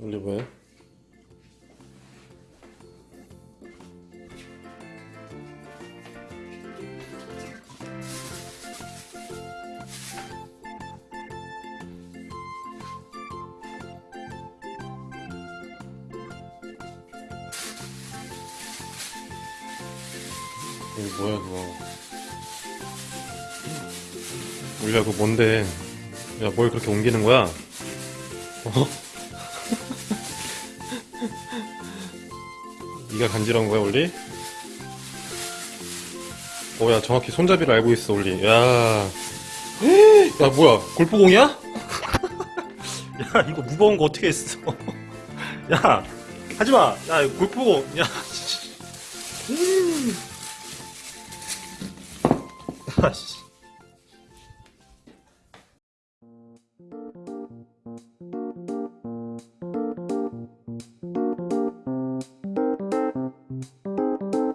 원래 뭐야? 이거 뭐야 그거 우리야 그거 뭔데 야 뭘 그렇게 옮기는 거야? 어? 네가 간지러운 거야 올리? 어야 정확히 손잡이를 알고 있어 올리 야, 야 뭐야 골프공이야? 야 이거 무거운 거 어떻게 했어 야 하지마 야 골프공 야 씨. 음. 아, 씨.